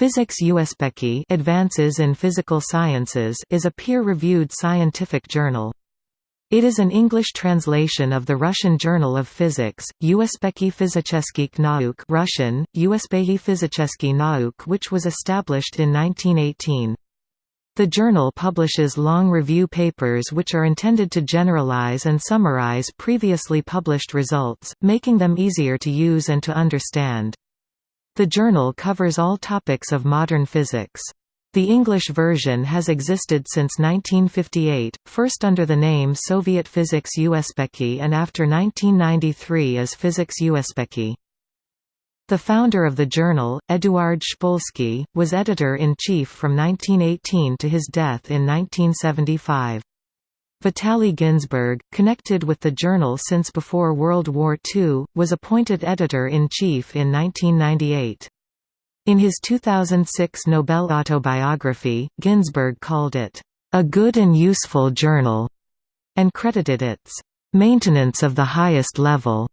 Physics Uspekhi Advances in Physical Sciences is a peer-reviewed scientific journal. It is an English translation of the Russian Journal of Physics, Uspekhi Physических Nauk Russian, Uspekhi Physический Nauk which was established in 1918. The journal publishes long review papers which are intended to generalize and summarize previously published results, making them easier to use and to understand. The journal covers all topics of modern physics. The English version has existed since 1958, first under the name Soviet Physics Uspekhi and after 1993 as Physics Uspekhi. The founder of the journal, Eduard Shpolsky, was editor-in-chief from 1918 to his death in 1975. Vitaly Ginzburg, connected with the journal since before World War II, was appointed editor-in-chief in 1998. In his 2006 Nobel autobiography, Ginzburg called it, "...a good and useful journal", and credited its "...maintenance of the highest level",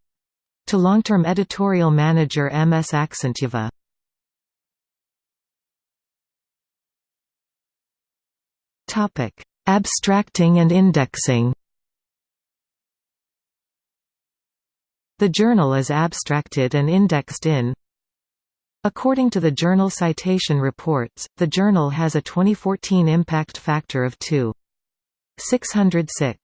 to long-term editorial manager M. S. Aksentyeva. Abstracting and indexing. The journal is abstracted and indexed in. According to the Journal Citation Reports, the journal has a 2014 impact factor of 2.606.